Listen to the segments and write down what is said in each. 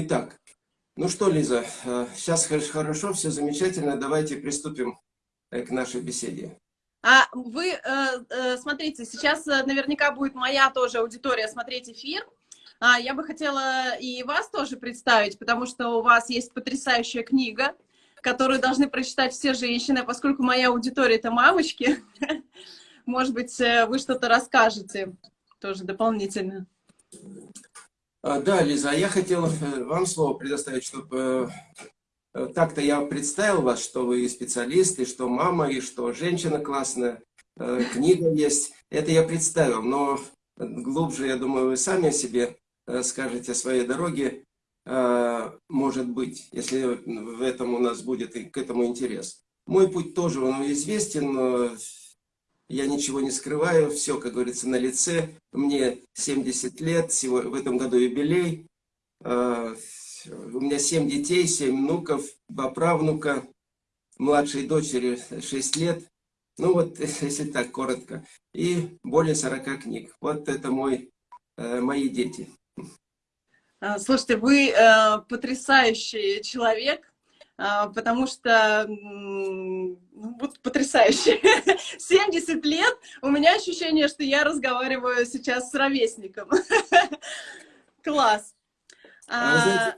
Итак, ну что, Лиза, сейчас хорошо, все замечательно, давайте приступим к нашей беседе. А вы, э, э, смотрите, сейчас наверняка будет моя тоже аудитория смотреть эфир. А, я бы хотела и вас тоже представить, потому что у вас есть потрясающая книга, которую должны прочитать все женщины, поскольку моя аудитория — это мамочки. Может быть, э, вы что-то расскажете тоже дополнительно. А, да, Лиза, а я хотел э, вам слово предоставить, чтобы э, так-то я представил вас, что вы специалист, и что мама, и что женщина классная, книга есть. Это я представил, но глубже, я думаю, вы сами о себе скажете о своей дороге, может быть, если в этом у нас будет и к этому интерес. Мой путь тоже он известен, я ничего не скрываю, все, как говорится, на лице. Мне 70 лет, в этом году юбилей. А, у меня 7 детей, 7 внуков, 2 правнука, младшей дочери 6 лет. Ну вот, если так коротко. И более 40 книг. Вот это мой, э, мои дети. А, слушайте, вы э, потрясающий человек, потому что, ну, вот потрясающе. 70 лет, у меня ощущение, что я разговариваю сейчас с ровесником. Класс. А, а знаете,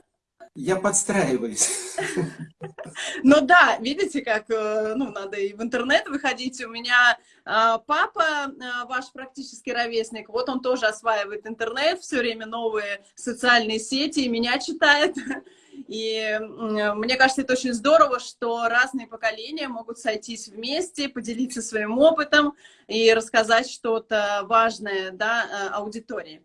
я подстраиваюсь. Ну да, видите, как, э, ну, надо и в интернет выходить. У меня а, папа, ваш практически ровесник, вот он тоже осваивает интернет, все время новые социальные сети, и меня читает. И мне кажется, это очень здорово, что разные поколения могут сойтись вместе, поделиться своим опытом и рассказать что-то важное да, э, аудитории.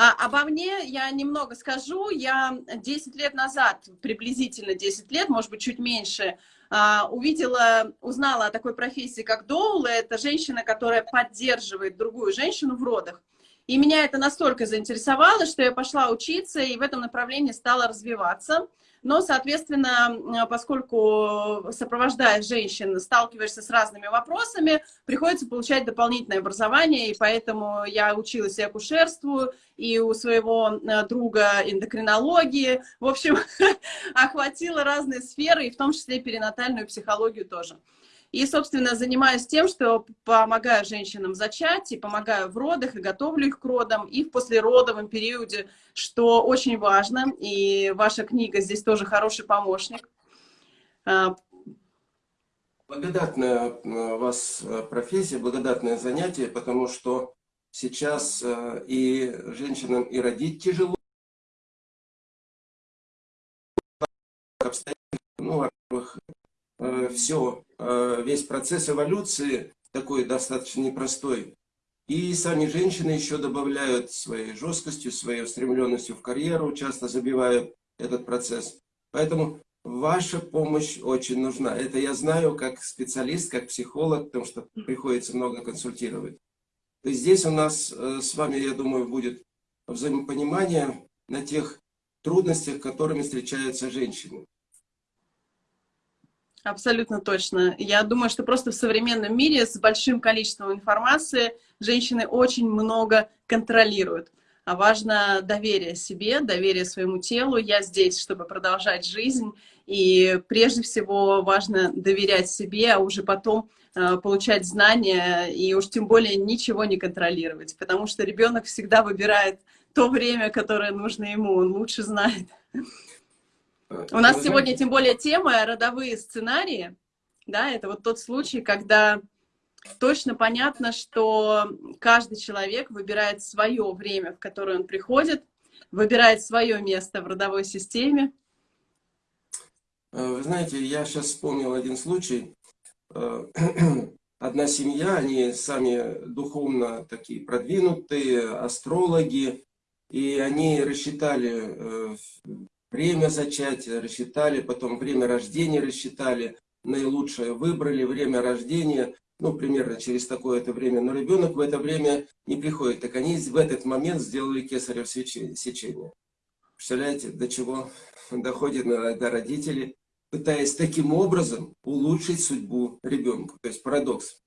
А, обо мне я немного скажу. Я 10 лет назад, приблизительно 10 лет, может быть, чуть меньше, а, увидела, узнала о такой профессии, как доула. Это женщина, которая поддерживает другую женщину в родах. И меня это настолько заинтересовало, что я пошла учиться и в этом направлении стала развиваться. Но, соответственно, поскольку сопровождая женщин, сталкиваешься с разными вопросами, приходится получать дополнительное образование, и поэтому я училась и акушерству, и у своего э, друга эндокринологии. В общем, охватила разные сферы, и в том числе перинатальную психологию тоже. И, собственно, занимаюсь тем, что помогаю женщинам зачать, и помогаю в родах, и готовлю их к родам, и в послеродовом периоде, что очень важно. И ваша книга здесь тоже хороший помощник. А, благодатная э, у вас э, профессия, благодатное занятие, потому что сейчас э, и женщинам и родить тяжело. Ну, во-первых, все Э, весь процесс эволюции такой достаточно непростой. И сами женщины еще добавляют своей жесткостью, своей устремленностью в карьеру, часто забивают этот процесс. Поэтому ваша помощь очень нужна. Это я знаю как специалист, как психолог, потому что приходится много консультировать. Есть здесь у нас э, с вами, я думаю, будет взаимопонимание на тех трудностях, которыми встречаются женщины. Абсолютно точно. Я думаю, что просто в современном мире с большим количеством информации женщины очень много контролируют. А важно доверие себе, доверие своему телу. Я здесь, чтобы продолжать жизнь. И прежде всего важно доверять себе, а уже потом э, получать знания и уж тем более ничего не контролировать. Потому что ребенок всегда выбирает то время, которое нужно ему, он лучше знает. У нас сегодня тем более тема родовые сценарии. Да, это вот тот случай, когда точно понятно, что каждый человек выбирает свое время, в которое он приходит, выбирает свое место в родовой системе. Э, вы знаете, я сейчас вспомнил один случай. Э, одна семья, они сами духовно такие продвинутые, астрологи, и они рассчитали э, время зачатия рассчитали, потом время рождения рассчитали, наилучшее выбрали, время рождения, ну, примерно через такое-то время, но ребенок в это время не приходит. Так они в этот момент сделали кесарево сечение. Представляете, до чего доходит иногда родители, пытаясь таким образом улучшить судьбу ребенка. То есть парадокс.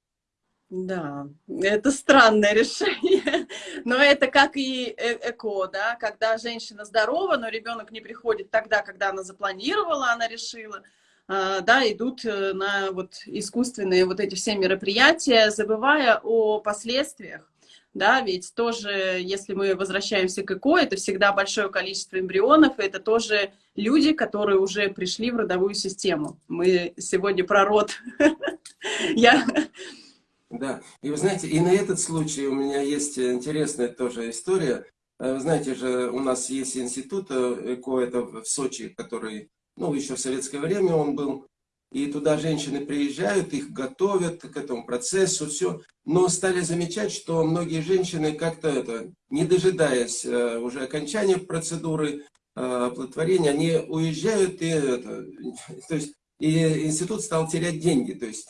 Да, это странное решение, но это как и э, ЭКО, да, когда женщина здорова, но ребенок не приходит тогда, когда она запланировала, она решила, а, да, идут э, на вот искусственные вот эти все мероприятия, забывая о последствиях, да, ведь тоже, если мы возвращаемся к ЭКО, это всегда большое количество эмбрионов, это тоже люди, которые уже пришли в родовую систему. Мы сегодня про род. Я да, и вы знаете, и на этот случай у меня есть интересная тоже история. Э, вы знаете же, у нас есть институт э, ЭКО, это в Сочи, который, ну, еще в советское время он был. И туда женщины приезжают, их готовят к этому процессу, все. Но стали замечать, что многие женщины как-то, это, не дожидаясь э, уже окончания процедуры оплодотворения, они уезжают и, это, то есть и институт стал терять деньги. То есть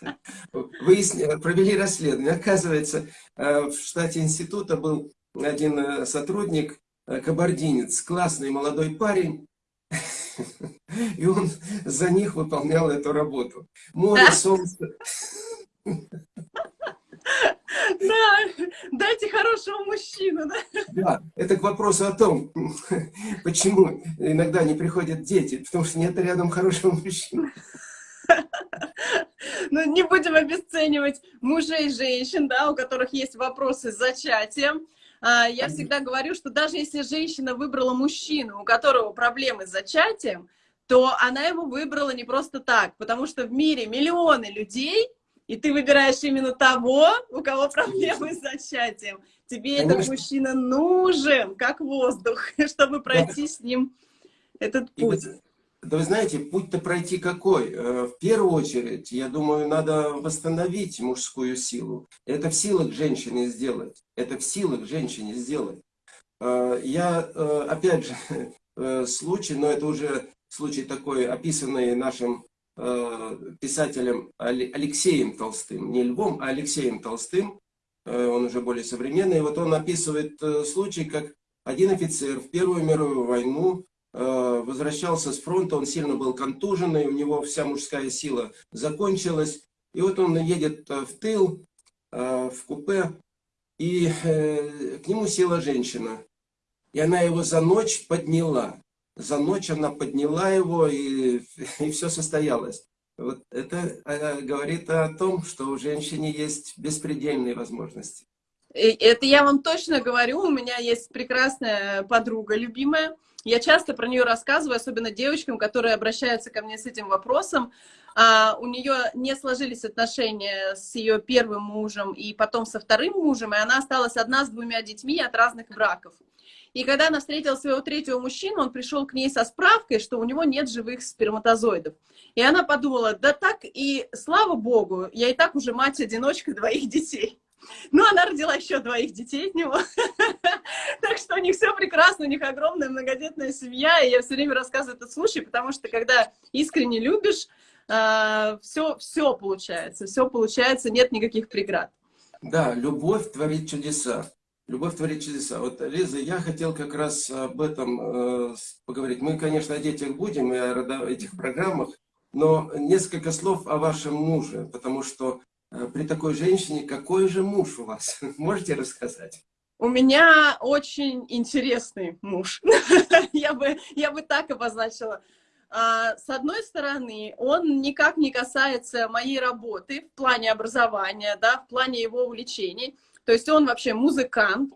провели расследование. Оказывается, э, в штате института был один э, сотрудник, э, кабардинец, классный молодой парень, и он за них выполнял эту работу. Море, солнце. Да, дайте хорошего мужчину, да? Да, это к вопросу о том, почему иногда не приходят дети, потому что нет рядом хорошего мужчины. Ну, не будем обесценивать мужей и женщин, да, у которых есть вопросы с зачатием. А, я всегда говорю, что даже если женщина выбрала мужчину, у которого проблемы с зачатием, то она его выбрала не просто так, потому что в мире миллионы людей, и ты выбираешь именно того, у кого проблемы с зачатием. Тебе Конечно. этот мужчина нужен, как воздух, чтобы пройти с ним этот путь. Да вы знаете, путь-то пройти какой? Э, в первую очередь, я думаю, надо восстановить мужскую силу. Это в силах женщины сделать. Это в силах женщине сделать. Э, я, э, опять же, случай, но это уже случай такой, описанный нашим писателем Алексеем Толстым, не Львом, а Алексеем Толстым, э, он уже более современный, вот он описывает э, случай, как один офицер в Первую мировую войну возвращался с фронта, он сильно был контуженный, у него вся мужская сила закончилась, и вот он едет в тыл, в купе, и к нему села женщина, и она его за ночь подняла за ночь она подняла его, и, и все состоялось. Вот это э, говорит о том, что у женщины есть беспредельные возможности. Это я вам точно говорю, у меня есть прекрасная подруга любимая, я часто про нее рассказываю, особенно девочкам, которые обращаются ко мне с этим вопросом. А, у нее не сложились отношения с ее первым мужем и потом со вторым мужем, и она осталась одна с двумя детьми от разных браков. И когда она встретила своего третьего мужчину, он пришел к ней со справкой, что у него нет живых сперматозоидов. И она подумала, да так и слава богу, я и так уже мать-одиночка двоих детей. Ну, она родила еще двоих детей от него. Так что у них все прекрасно, у них огромная многодетная семья. И я все время рассказываю этот случай, потому что когда искренне любишь, все, а, все получается, все получается, нет никаких преград. Да, любовь творит чудеса. Любовь творит чудеса. Вот, Лиза, я хотел как раз об этом э, поговорить. Мы, конечно, о детях будем и о этих программах, но несколько слов о вашем муже, потому что э, при такой женщине какой же муж у вас? Можете рассказать? У меня очень интересный муж. я, бы, я бы так обозначила. А, с одной стороны, он никак не касается моей работы в плане образования, да, в плане его увлечений. То есть он вообще музыкант,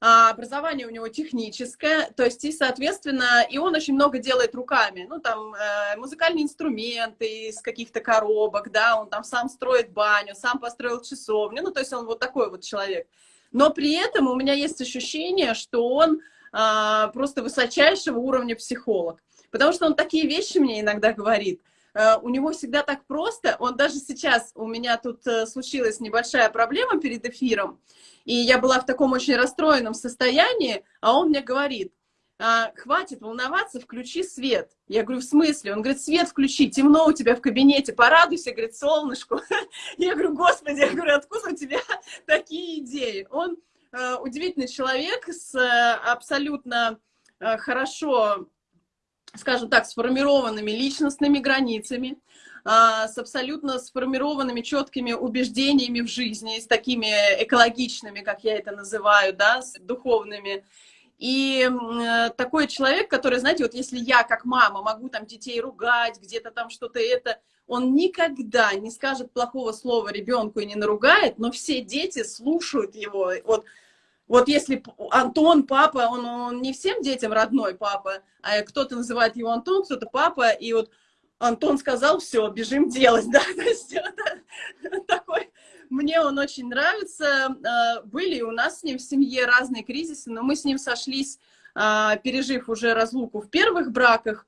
а образование у него техническое, то есть и, соответственно, и он очень много делает руками, ну, там, э, музыкальные инструменты из каких-то коробок, да, он там сам строит баню, сам построил часовню, ну, то есть он вот такой вот человек. Но при этом у меня есть ощущение, что он э, просто высочайшего уровня психолог, потому что он такие вещи мне иногда говорит, у него всегда так просто, он даже сейчас, у меня тут э, случилась небольшая проблема перед эфиром, и я была в таком очень расстроенном состоянии, а он мне говорит, «А, хватит волноваться, включи свет. Я говорю, в смысле? Он говорит, свет включи, темно у тебя в кабинете, порадуйся, говорит, солнышку. Я говорю, господи, я говорю, откуда у тебя такие идеи? Он э, удивительный человек с абсолютно хорошо скажем так, сформированными личностными границами. а, с абсолютно сформированными четкими убеждениями в жизни, с такими экологичными, как я это называю, да, с духовными. И такой человек, который, знаете, вот если я как мама могу там детей ругать, где-то там что-то это, он никогда не скажет плохого слова ребенку и не наругает, но все дети слушают его. Вот, вот если Антон, папа, он, он не всем детям родной папа, а кто-то называет его Антон, кто-то папа, и вот Антон сказал, все, бежим делать, да, то есть такой, мне он очень нравится, а, были у нас с ним в семье разные кризисы, но мы с ним сошлись, а, пережив уже разлуку в первых браках,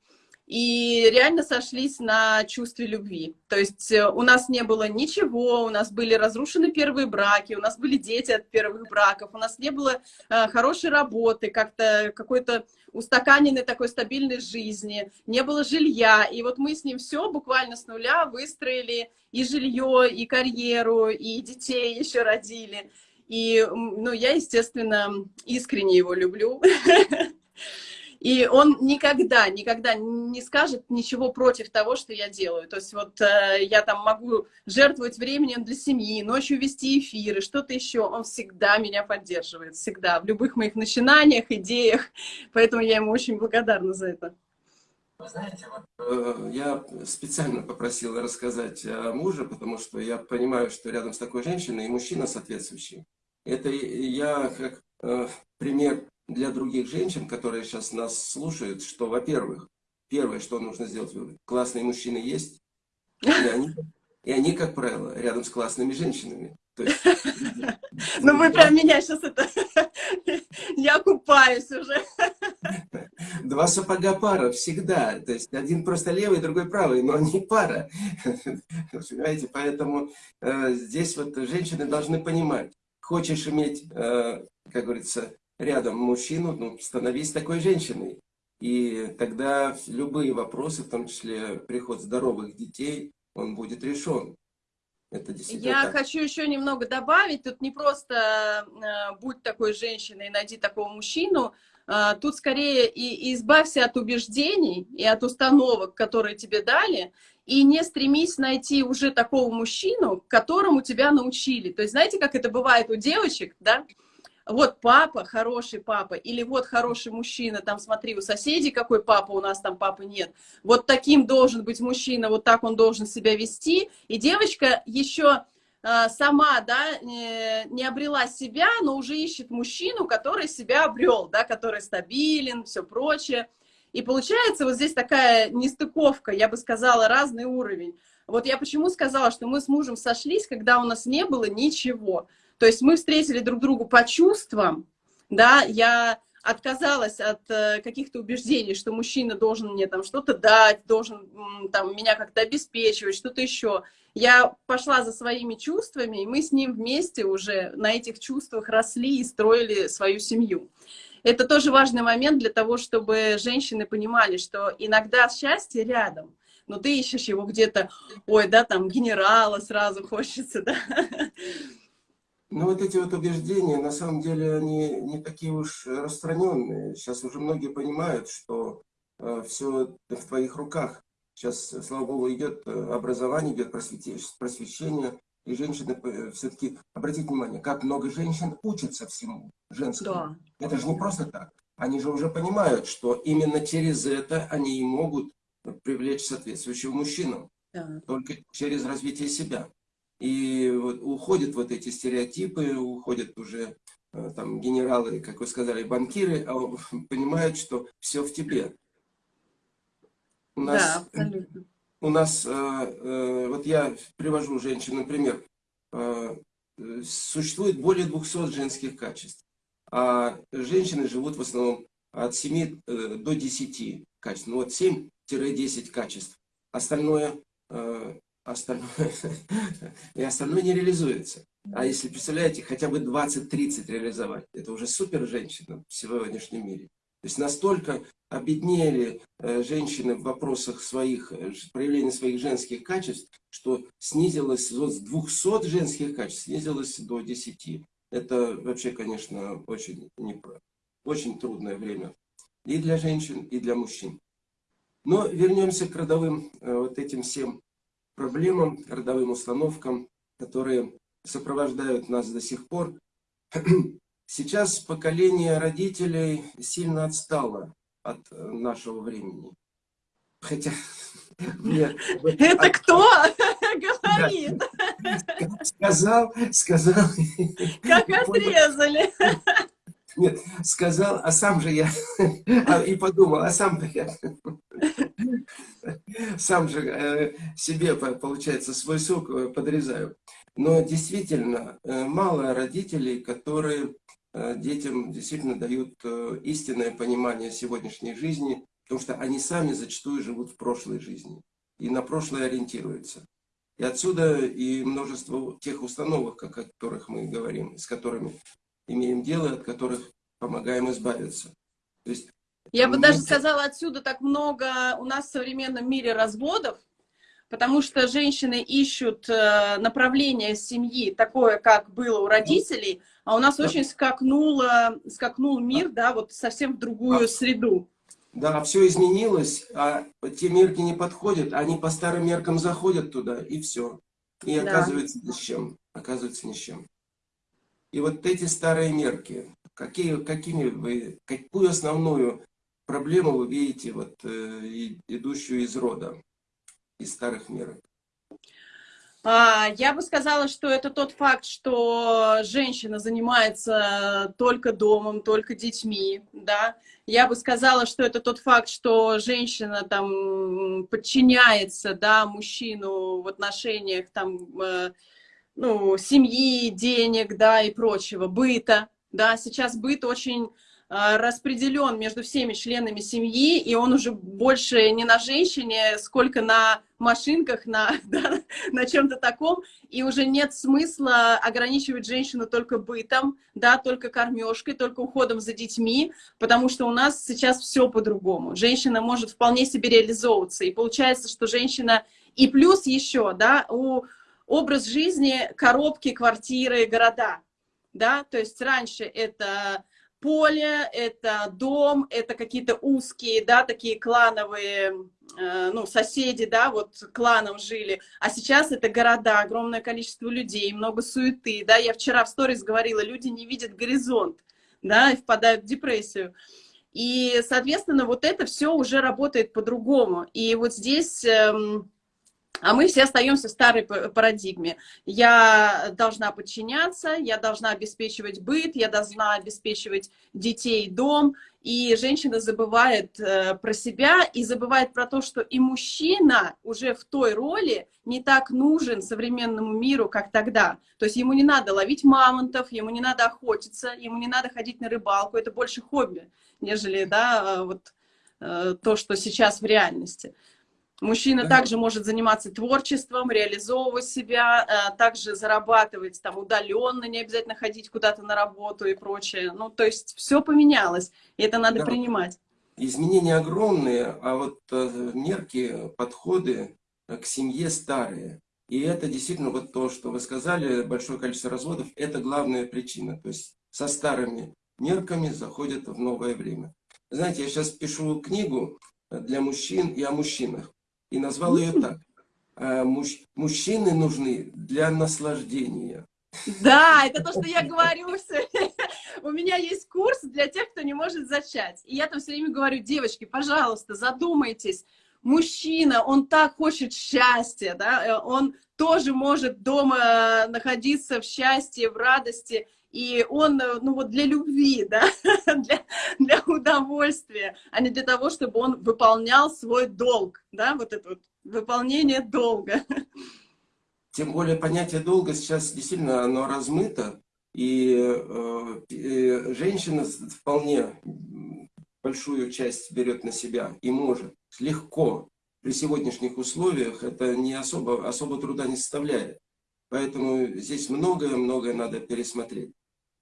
и реально сошлись на чувстве любви. То есть э, у нас не было ничего, у нас были разрушены первые браки, у нас были дети от первых браков, у нас не было э, хорошей работы, как-то какой-то устаканенной такой стабильной жизни, не было жилья. И вот мы с ним все буквально с нуля выстроили и жилье, и карьеру, и детей еще родили. И, ну, я, естественно, искренне его люблю. И он никогда, никогда не скажет ничего против того, что я делаю. То есть вот э, я там могу жертвовать временем для семьи, ночью вести эфиры, что-то еще. Он всегда меня поддерживает, всегда, в любых моих начинаниях, идеях. Поэтому я ему очень благодарна за это. Вы знаете, вот, э, я специально попросил рассказать о муже, потому что я понимаю, что рядом с такой женщиной и мужчина соответствующий. Это я как э, пример для других женщин, которые сейчас нас слушают, что, во-первых, первое, что нужно сделать, классные мужчины есть, и они, и они, как правило, рядом с классными женщинами. Ну вы прям меня сейчас это... Я купаюсь уже. Два сапога пара всегда. То есть один просто левый, другой правый, но они пара. Понимаете, поэтому э, здесь вот женщины должны понимать, хочешь иметь, э, как говорится, рядом мужчину, ну, становись такой женщиной. И тогда любые вопросы, в том числе приход здоровых детей, он будет решен. Это Я так. хочу еще немного добавить. Тут не просто э, будь такой женщиной, найди такого мужчину. Э, тут скорее и, и избавься от убеждений и от установок, которые тебе дали, и не стремись найти уже такого мужчину, которому тебя научили. То есть знаете, как это бывает у девочек, да? Вот папа, хороший папа, или вот хороший мужчина, там смотри, у соседей какой папа, у нас там папы нет. Вот таким должен быть мужчина, вот так он должен себя вести. И девочка еще э, сама, да, не обрела себя, но уже ищет мужчину, который себя обрел, да, который стабилен, все прочее. И получается вот здесь такая нестыковка, я бы сказала, разный уровень. Вот я почему сказала, что мы с мужем сошлись, когда у нас не было ничего. То есть мы встретили друг другу по чувствам, да, я отказалась от э, каких-то убеждений, что мужчина должен мне там что-то дать, должен там меня как-то обеспечивать, что-то еще. Я пошла за своими чувствами, и мы с ним вместе уже на этих чувствах росли и строили свою семью. Это тоже важный момент для того, чтобы женщины понимали, что иногда счастье рядом, но ты ищешь его где-то, ой, да, там генерала сразу хочется, да, ну, вот эти вот убеждения, на самом деле, они не такие уж распространенные. Сейчас уже многие понимают, что э, все в твоих руках. Сейчас, слава богу, идет э, образование, идет просвещение, и женщины э, все-таки, обратите внимание, как много женщин учатся всему женскому. Да. Это же не просто так. Они же уже понимают, что именно через это они и могут привлечь соответствующего мужчину. Да. Только через развитие себя. И вот уходят вот эти стереотипы, уходят уже э, там генералы, как вы сказали, банкиры, а понимают, что все в тебе. У нас, да, абсолютно. У нас, э, э, вот я привожу женщин, например, существует более 200 женских качеств, а женщины живут в основном от 7 до 10 качеств. Ну вот 7-10 качеств. Остальное остальное, и остальное не реализуется. А если, представляете, хотя бы 20-30 реализовать, это уже супер женщина в сегодняшнем мире. То есть настолько обеднели э, женщины в вопросах своих, э, проявления своих женских качеств, что снизилось вот с 200 женских качеств, снизилось до 10. Это вообще, конечно, очень, не, очень трудное время и для женщин, и для мужчин. Но вернемся к родовым э, вот этим всем проблемам, родовым установкам, которые сопровождают нас до сих пор. Сейчас поколение родителей сильно отстало от нашего времени. Хотя... Это кто говорит? Сказал, сказал. Как отрезали. Нет, сказал, а сам же я а, и подумал, а сам я сам же э, себе, получается, свой сок э, подрезаю. Но действительно, э, мало родителей, которые детям действительно дают истинное понимание сегодняшней жизни, потому что они сами зачастую живут в прошлой жизни и на прошлое ориентируются. И отсюда и множество тех установок, о которых мы говорим, с которыми имеем дело, от которых помогаем избавиться. То есть, Я бы даже сказала, отсюда так много у нас в современном мире разводов, потому что женщины ищут э, направление семьи такое, как было у родителей, а у нас да. очень скакнул, скакнул мир, да, вот совсем в другую среду. Да, все изменилось, а те мерки не подходят, они по старым меркам заходят туда, и все. И да. оказывается ни с чем. Оказывается ни с чем. И вот эти старые мерки, какие, какими вы, какую основную проблему вы видите, вот, э, идущую из рода, из старых мерок? А, я бы сказала, что это тот факт, что женщина занимается только домом, только детьми, да. Я бы сказала, что это тот факт, что женщина там подчиняется, да, мужчину в отношениях там, э, ну, семьи, денег, да, и прочего, быта, да. Сейчас быт очень распределен между всеми членами семьи, и он уже больше не на женщине, сколько на машинках, на, да, на чем-то таком, и уже нет смысла ограничивать женщину только бытом, да, только кормежкой, только уходом за детьми, потому что у нас сейчас все по-другому. Женщина может вполне себе реализовываться, и получается, что женщина... И плюс еще, да, у образ жизни коробки, квартиры, города, да, то есть раньше это поле, это дом, это какие-то узкие, да, такие клановые, э, ну, соседи, да, вот кланом жили, а сейчас это города, огромное количество людей, много суеты, да, я вчера в сторис говорила, люди не видят горизонт, да, и впадают в депрессию. И, соответственно, вот это все уже работает по-другому. И вот здесь... Эм, а мы все остаемся в старой парадигме. Я должна подчиняться, я должна обеспечивать быт, я должна обеспечивать детей, дом. И женщина забывает э, про себя и забывает про то, что и мужчина уже в той роли не так нужен современному миру, как тогда. То есть ему не надо ловить мамонтов, ему не надо охотиться, ему не надо ходить на рыбалку. Это больше хобби, нежели да, вот, э, то, что сейчас в реальности. Мужчина также может заниматься творчеством, реализовывать себя, э, также зарабатывать там удаленно, не обязательно ходить куда-то на работу и прочее. Ну, то есть все поменялось, и это надо да. принимать. Изменения огромные, а вот э, мерки, подходы к семье старые. И это действительно вот то, что вы сказали, большое количество разводов, это главная причина. То есть со старыми мерками заходят в новое время. Знаете, я сейчас пишу книгу для мужчин и о мужчинах и назвал ее так. «Э, мужчины нужны для наслаждения. Да, это то, что я говорю. У меня есть курс для тех, кто не может зачать. И я там все время говорю, девочки, пожалуйста, задумайтесь. Мужчина, он так хочет счастья, да, э, он тоже может дома находиться в счастье, в радости и он, э, ну вот для любви, да, для, для удовольствия, а не для того, чтобы он выполнял свой долг, да, вот это вот выполнение долга. Тем более понятие долга сейчас действительно оно размыто, и, э, и женщина вполне большую часть берет на себя и может легко при сегодняшних условиях это не особо, особо труда не составляет. Поэтому здесь многое-многое надо пересмотреть.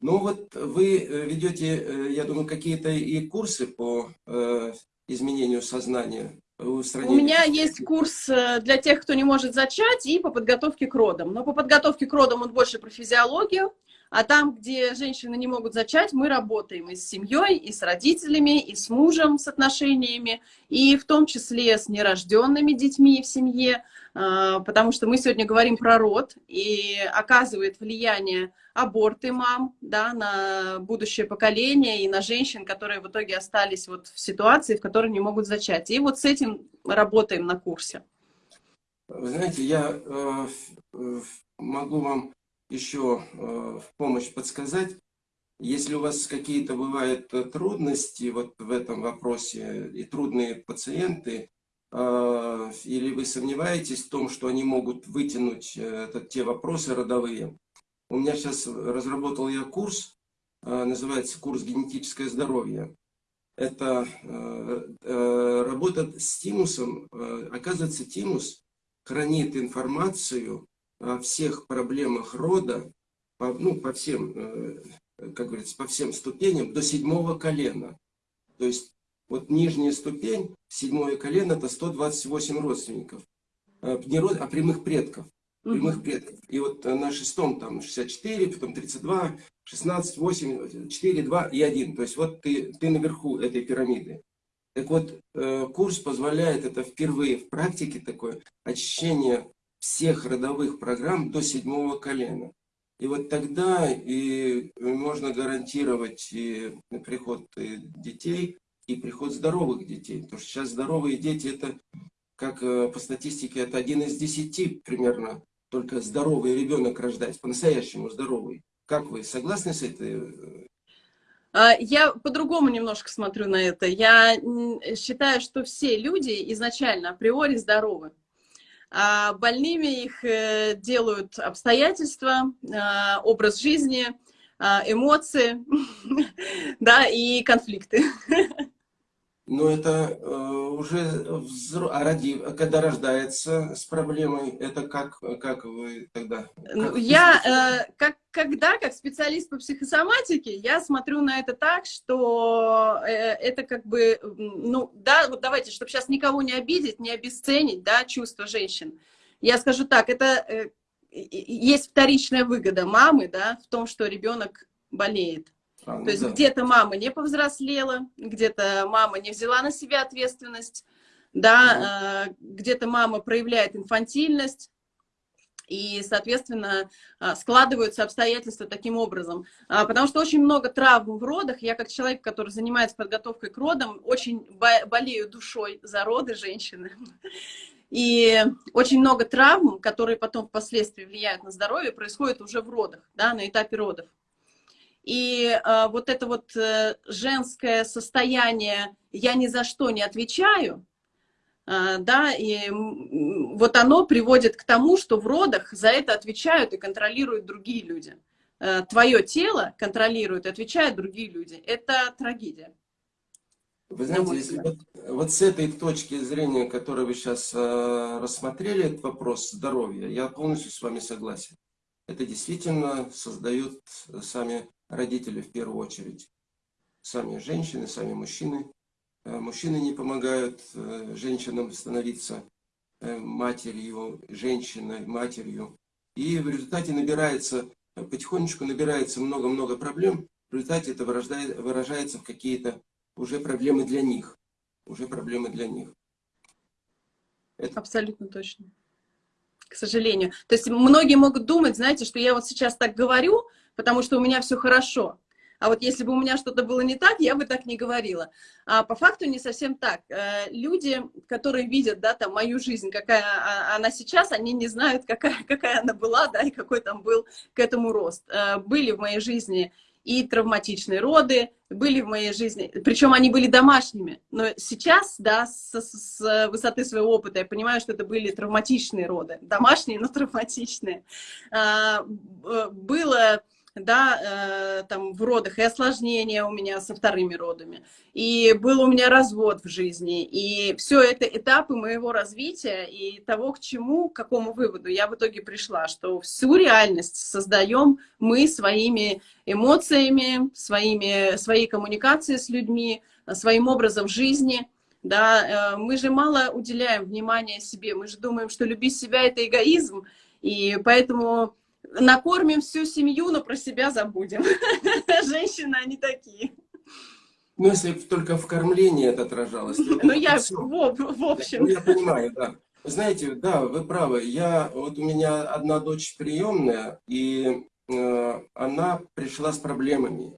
Ну вот вы э, ведете, э, я думаю, какие-то и курсы по э, изменению сознания, У меня есть курс для тех, кто не может зачать, и по подготовке к родам. Но по подготовке к родам он больше про физиологию, А там, где женщины не могут зачать, мы работаем и с семьей, и с родителями, и с мужем, с отношениями, и в том числе с нерожденными детьми в семье, а, потому что мы сегодня говорим про род, и оказывает влияние аборты мам да, на будущее поколение и на женщин, которые в итоге остались вот в ситуации, в которой не могут зачать. И вот с этим работаем на курсе. Вы знаете, я э, э могу вам еще э, в помощь подсказать. Если у вас какие-то бывают э, трудности вот в этом вопросе и трудные пациенты, э, или вы сомневаетесь в том, что они могут вытянуть это, те вопросы родовые, у меня сейчас разработал я курс, называется курс «Генетическое здоровье». Это работа с тимусом. Оказывается, тимус хранит информацию всех проблемах рода, по, ну, по всем, э, как говорится, по всем ступеням до седьмого колена. То есть вот нижняя ступень, седьмое колено, это 128 родственников. Э, не род, а прямых предков. Прямых предков. И вот э, на шестом там 64, потом 32, 16, 8, 4, 2 и 1. То есть вот ты, ты наверху этой пирамиды. Так вот, курс позволяет, это впервые в практике такое, очищение всех родовых программ до седьмого колена. И вот тогда и можно гарантировать и приход детей, и приход здоровых детей. Потому что сейчас здоровые дети, это, как э, по статистике, это один из десяти примерно, только здоровый ребенок рождается, по-настоящему здоровый. Как вы, согласны с этой а, я по-другому немножко смотрю на это. Я считаю, что все люди изначально априори здоровы больными их э, делают обстоятельства, а, образ жизни, а, эмоции, да, и конфликты. Но это э, уже взро... а ради... когда рождается с проблемой, это как, как вы тогда? Ну, как я, э, как, когда, как специалист по психосоматике, я смотрю на это так, что э, это как бы, ну, да, вот давайте, чтобы сейчас никого не обидеть, не обесценить, да, чувства женщин. Я скажу так, это э, есть вторичная выгода мамы, да, в том, что ребенок болеет. А, ну То есть да. где-то мама не повзрослела, где-то мама не взяла на себя ответственность, да, э, где-то мама проявляет инфантильность, и, соответственно, а, складываются обстоятельства таким образом. А, потому что очень много травм в родах. Я, как человек, который занимается подготовкой к родам, очень болею душой за роды женщины. И очень много травм, которые потом впоследствии влияют на здоровье, происходит уже в родах, да, на этапе родов. И э, вот это вот э, женское состояние «я ни за что не отвечаю», э, да, и вот оно приводит к тому, что в родах за это отвечают и контролируют другие люди. Э, твое тело контролируют и отвечают другие люди. Это трагедия. Вы знаете, если вот, вот с этой точки зрения, которую вы сейчас э, рассмотрели, этот вопрос здоровья, я полностью с вами согласен. Это действительно создают сами родители в первую очередь. Сами женщины, сами мужчины. Э, мужчины не помогают э, женщинам становиться э, матерью, женщиной, матерью. И в результате набирается, потихонечку набирается много-много проблем. В результате это выражается в какие-то уже проблемы для них. Уже проблемы для них. Это... Абсолютно точно. К сожалению. То есть многие могут думать, знаете, что я вот сейчас так говорю, потому что у меня все хорошо. А вот если бы у меня что-то было не так, я бы так не говорила. А по факту не совсем так. Э, люди, которые видят, да, там, мою жизнь, какая а, она сейчас, они не знают, какая, какая она была, да, и какой там был к этому рост. Э, были в моей жизни и травматичные роды, были в моей жизни, причем они были домашними. Но сейчас, да, с, с высоты своего опыта я понимаю, что это были травматичные роды. Домашние, но травматичные. А, было да, э, там в родах, и осложнения у меня со вторыми родами, и был у меня развод в жизни, и все это этапы моего развития и того, к чему, к какому выводу я в итоге пришла, что всю реальность создаем мы своими эмоциями, своими, своей коммуникацией с людьми, своим образом жизни, да, э, мы же мало уделяем внимания себе, мы же думаем, что любить себя — это эгоизм, и поэтому накормим всю семью, но про себя забудем. Женщины, они такие. Ну, если только в кормлении это отражалось. Ну, я в, общем. Ну, я понимаю, да. Знаете, да, вы правы. Я, вот у меня одна дочь приемная, и э, она пришла с проблемами.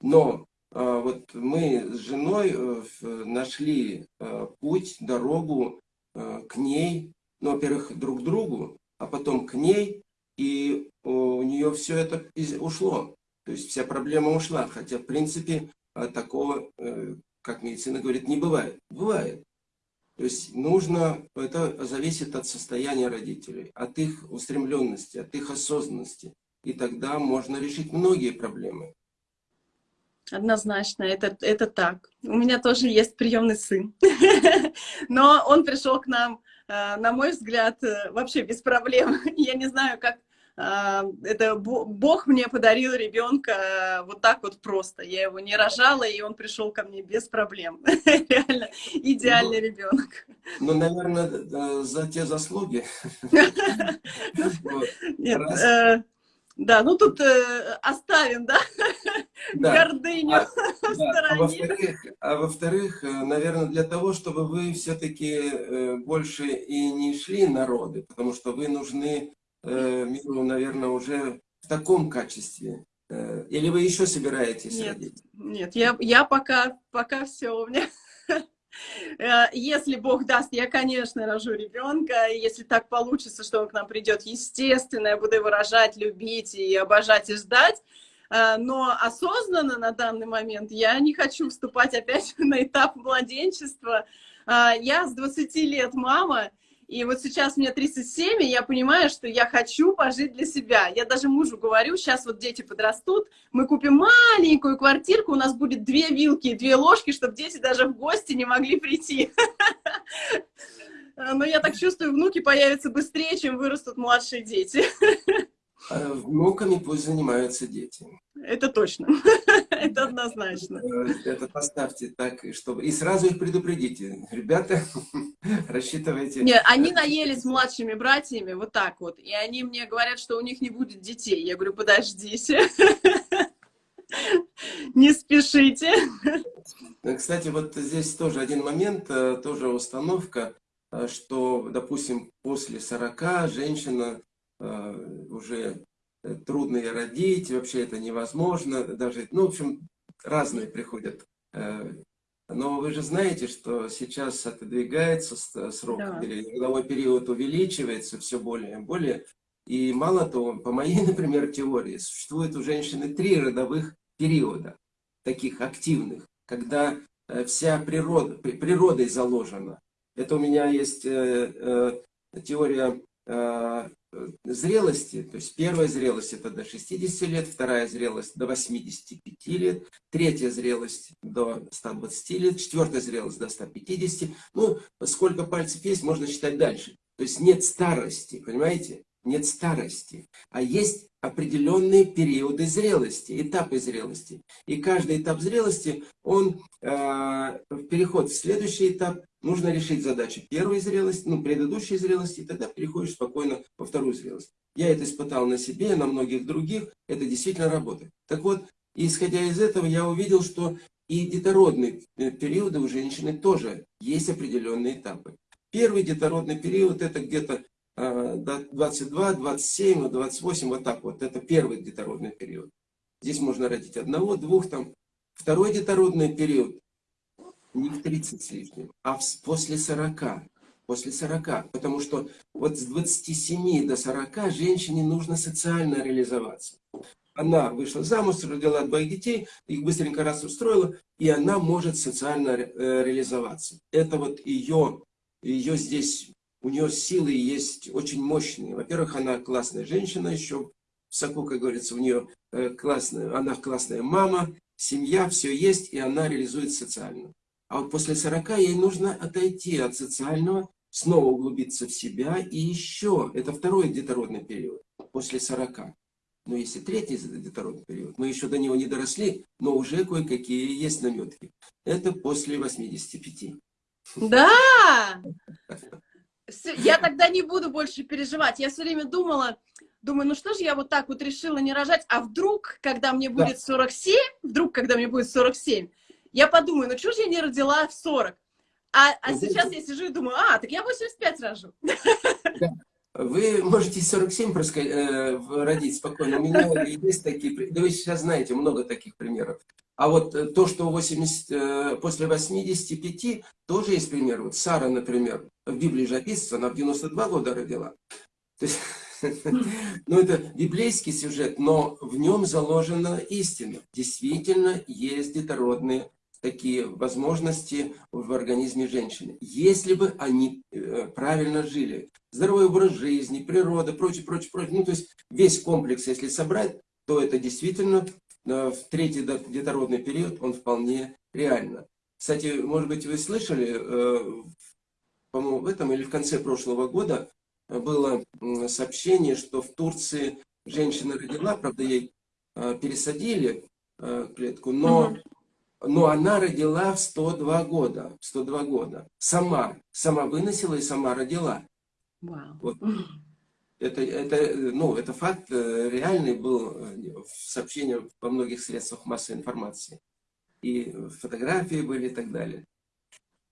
Но э, вот мы с женой э, нашли э, путь, дорогу э, к ней, ну, во-первых, друг к другу, а потом к ней, и у нее все это ушло. То есть вся проблема ушла, хотя, в принципе, э, такого, э, как медицина говорит, не бывает. Бывает. То есть нужно, это зависит от состояния родителей, от их устремленности, от их осознанности. И тогда можно решить многие проблемы. Однозначно, это, это так. У меня тоже есть приемный сын. Но он пришел к нам, э, на мой взгляд, э, вообще без проблем. Я не знаю, как а, это Бог мне подарил ребенка э, вот так вот просто. Я его не рожала, и он пришел ко мне без проблем. Реально идеальный ну, ребенок. Ну, наверное, за те заслуги. Нет, э, да, ну тут э, оставим, да, гордыню а, в стороне. А во-вторых, наверное, для того, чтобы вы все-таки больше и не шли народы, потому что вы нужны э, миру, наверное, уже в таком качестве? Э, или вы еще собираетесь нет, родить? Нет, я, я пока, пока все у меня. Э, если Бог даст, я, конечно, рожу ребенка. Если так получится, что он к нам придет, естественно, я буду его рожать, любить и обожать и ждать. Э, но осознанно на данный момент я не хочу вступать опять на этап младенчества. Э, я с 20 лет мама, и вот сейчас мне 37, и я понимаю, что я хочу пожить для себя. Я даже мужу говорю, сейчас вот дети подрастут, мы купим маленькую квартирку, у нас будет две вилки и две ложки, чтобы дети даже в гости не могли прийти. Но я так чувствую, внуки появятся быстрее, чем вырастут младшие дети. А внуками пусть занимаются дети. Это точно. Это однозначно. Э, это поставьте так, чтобы... И сразу их предупредите. Ребята, рассчитывайте... Нет, они наелись с младшими братьями, вот так вот. И они мне говорят, что у них не будет детей. Я говорю, подождите. Не спешите. Э, кстати, вот здесь тоже один момент, э, тоже установка, что, допустим, после 40 женщина уже Э, трудно и родить, вообще это невозможно, даже, ну, в общем, разные приходят. Э, но вы же знаете, что сейчас отодвигается срок, да. родовой период увеличивается все более и более. И мало того, по моей, например, теории, существует у женщины три родовых периода, таких активных, когда э, вся природа, природой заложена. Это у меня есть теория зрелости, то есть первая зрелость это до 60 лет, вторая зрелость до 85 лет, третья зрелость до 120 лет, четвертая зрелость до 150, ну, сколько пальцев есть, можно считать дальше. То есть нет старости, понимаете? Нет старости, а есть определенные периоды зрелости, этапы зрелости. И каждый этап зрелости, он э, переход в следующий этап, нужно решить задачи первой зрелости, ну, предыдущей зрелости, и тогда переходишь спокойно во вторую зрелость. Я это испытал на себе, на многих других, это действительно работает. Так вот, исходя из этого, я увидел, что и детородные э, периоды у женщины тоже есть определенные этапы. Первый детородный период это где-то 22, 27, 28, вот так вот. Это первый детородный период. Здесь можно родить одного, двух там. Второй детородный период не в 30 с лишним, а после 40. После 40. Потому что вот с 27 до 40 женщине нужно социально реализоваться. Она вышла замуж, родила двоих детей, их быстренько раз устроила, и она может социально э, реализоваться. Это вот ее, ее здесь у нее силы есть очень мощные. Во-первых, она классная женщина еще, в соку, как говорится, у нее э, классная, она классная мама, семья, все есть, и она реализует социально. А вот после 40 ей нужно отойти от социального, снова углубиться в себя, и еще, это второй детородный период, после 40. Но если третий детородный период, мы еще до него не доросли, но уже кое-какие есть наметки. Это после 85. Да! Я тогда не буду больше переживать. Я все время думала, думаю, ну что же я вот так вот решила не рожать, а вдруг, когда мне будет 47, вдруг, когда мне будет 47, я подумаю, ну что же я не родила в 40? А, а сейчас я сижу и думаю, а, так я 85 рожу. Вы можете 47 проска... э, родить спокойно. У меня есть такие... Да вы сейчас знаете много таких примеров. А вот э, то, что 80, э, после 85, тоже есть пример. Вот Сара, например, в Библии же описывается, она в 92 года родила. То есть, ну, это библейский сюжет, но в нем заложена истина. Действительно есть детородные такие возможности в организме женщины. Если бы они э, правильно жили, здоровый образ жизни, природа, прочее, прочее, прочее, ну то есть весь комплекс, если собрать, то это действительно э, в третий детородный период он вполне реально. Кстати, может быть, вы слышали, э, по-моему, в этом или в конце прошлого года было сообщение, что в Турции женщина родила, правда, ей пересадили клетку, но но она родила в 102 года, 102 года. Сама, сама выносила и сама родила. Wow. Вот. Это, это, ну, это факт э, реальный был э, в сообщении во многих средствах массовой информации. И фотографии были и так далее.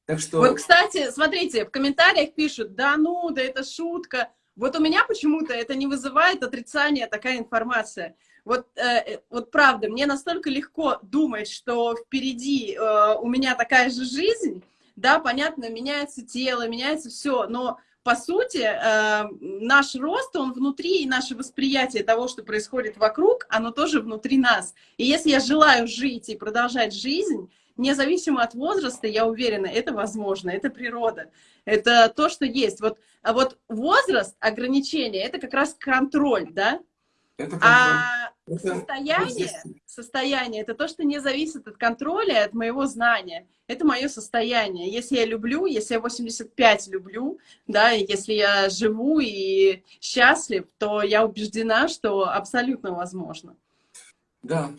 Так что... Вот, кстати, смотрите, в комментариях пишут, да ну, да это шутка. Вот у меня почему-то это не вызывает отрицания такая информация. Вот, э, вот правда, мне настолько легко думать, что впереди э, у меня такая же жизнь, да, понятно, меняется тело, меняется все, но по сути э, наш рост, он внутри, и наше восприятие того, что происходит вокруг, оно тоже внутри нас. И если я желаю жить и продолжать жизнь, независимо от возраста, я уверена, это возможно, это природа, это то, что есть. Вот, а вот возраст, ограничения, это как раз контроль, да? Это. А Состояние, состояние, это то, что не зависит от контроля, от моего знания. Это мое состояние. Если я люблю, если я 85 люблю, да, если я живу и счастлив, то я убеждена, что абсолютно возможно. Да,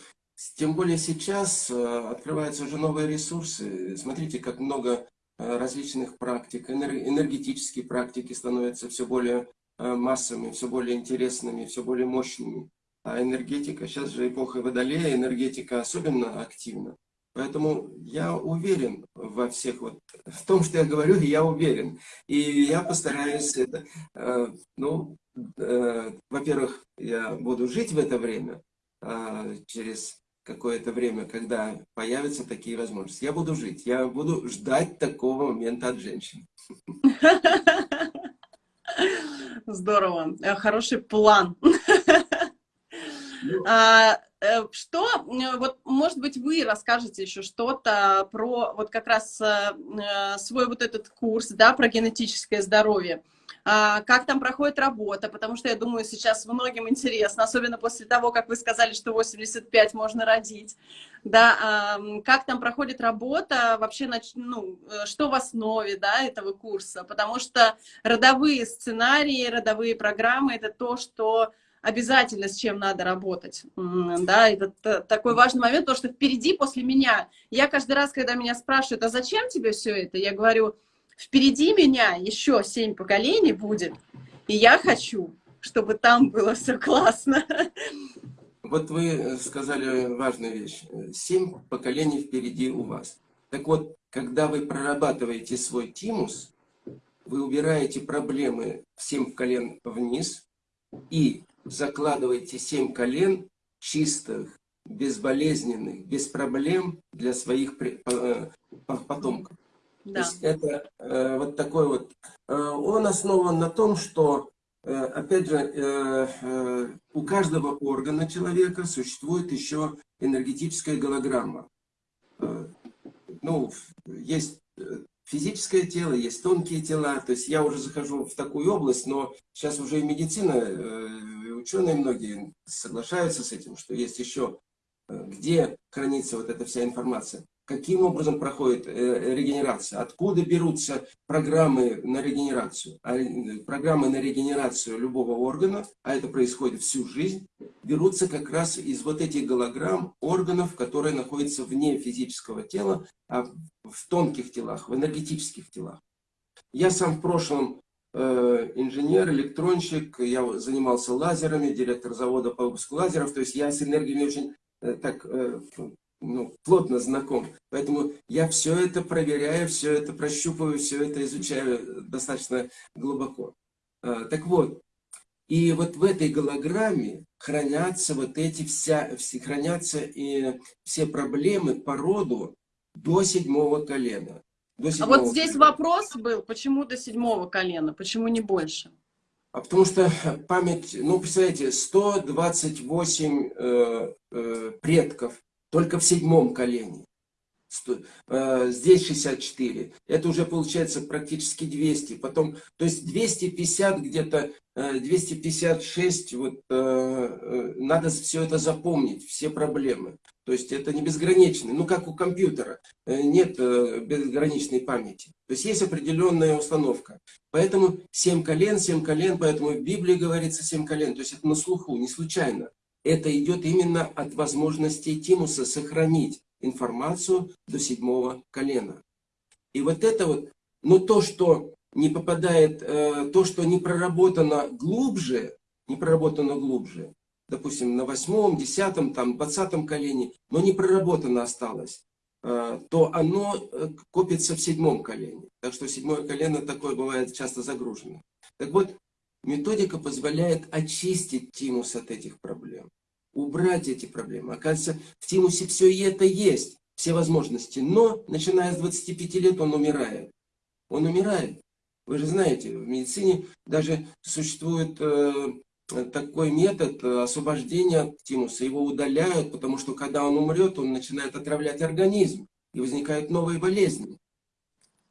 тем более сейчас э, открываются уже новые ресурсы. Смотрите, как много э, различных практик, энергетические практики становятся все более э, массовыми, все более интересными, все более мощными. А энергетика, сейчас же эпоха Водолея, энергетика особенно активна. Поэтому я уверен во всех, вот, в том, что я говорю, я уверен. И я постараюсь это, э, ну, э, во-первых, я буду жить в это время, э, через какое-то время, когда появятся такие возможности. Я буду жить, я буду ждать такого момента от женщин. Здорово, э, хороший план. А, э, что, вот, может быть, вы расскажете еще что-то про вот как раз э, свой вот этот курс, да, про генетическое здоровье. А, как там проходит работа, потому что я думаю, сейчас многим интересно, особенно после того, как вы сказали, что 85 можно родить, да, как там проходит работа, вообще, ну, э, что в основе, да, этого курса, потому что родовые сценарии, родовые программы — это то, что обязательно с чем надо работать. Да, это такой важный момент, потому что впереди после меня, я каждый раз, когда меня спрашивают, а зачем тебе все это, я говорю, впереди меня еще семь поколений будет, и я хочу, чтобы там было все классно. Вот вы сказали важную вещь. Семь поколений впереди у вас. Так вот, когда вы прорабатываете свой тимус, вы убираете проблемы семь колен вниз и закладывайте семь колен чистых, безболезненных, без проблем для своих э, потомков. Да. Это э, вот такой вот... Э, он основан на том, что, опять же, у каждого органа человека существует еще энергетическая голограмма. Ну, есть физическое тело, есть тонкие тела. То есть я уже захожу в такую область, но сейчас уже и медицина, э, ученые многие соглашаются с этим, что есть еще, э, где хранится вот эта вся информация каким образом проходит э, регенерация, откуда берутся программы на регенерацию. А программы на регенерацию любого органа, а это происходит всю жизнь, берутся как раз из вот этих голограмм органов, которые находятся вне физического тела, а в тонких телах, в энергетических телах. Я сам в прошлом э, инженер, электронщик, я занимался лазерами, директор завода по выпуску лазеров, то есть я с энергией очень э, так э, ну, плотно знаком. Поэтому я все это проверяю, все это прощупываю, все это изучаю достаточно глубоко. А, так вот, и вот в этой голограмме хранятся вот эти вся, все, хранятся и все проблемы по роду до седьмого колена. До седьмого а вот здесь колена. вопрос был, почему до седьмого колена, почему не больше? А потому что память, ну, представляете, 128 э, э, предков только в седьмом колене. Э, здесь 64. Это уже получается практически 200. Потом, то есть 250 где-то, 256, э, вот э, надо все это запомнить, все проблемы. То есть это не безграничный, ну как у компьютера, нет безграничной памяти. То есть есть определенная установка. Поэтому 7 колен, 7 колен, поэтому в Библии говорится 7 колен. То есть это на слуху, не случайно. Это идет именно от возможности Тимуса сохранить информацию до седьмого колена. И вот это вот, но то, что не попадает, э, то, что не проработано глубже, не проработано глубже, допустим, на восьмом, десятом, там, двадцатом колене, но не проработано осталось, э, то оно э, копится в седьмом колене. Так что седьмое колено такое бывает часто загружено. Так вот, методика позволяет очистить тимус от этих проблем убрать эти проблемы. Оказывается, в Тимусе все и это есть, все возможности. Но, начиная с 25 лет, он умирает. Он умирает. Вы же знаете, в медицине даже существует э, такой метод освобождения от тимуса. Его удаляют, потому что когда он умрет, он начинает отравлять организм. И возникают новые болезни.